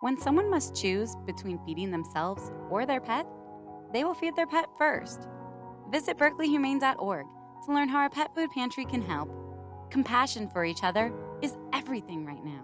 When someone must choose between feeding themselves or their pet, they will feed their pet first. Visit berkeleyhumane.org to learn how our pet food pantry can help. Compassion for each other is everything right now.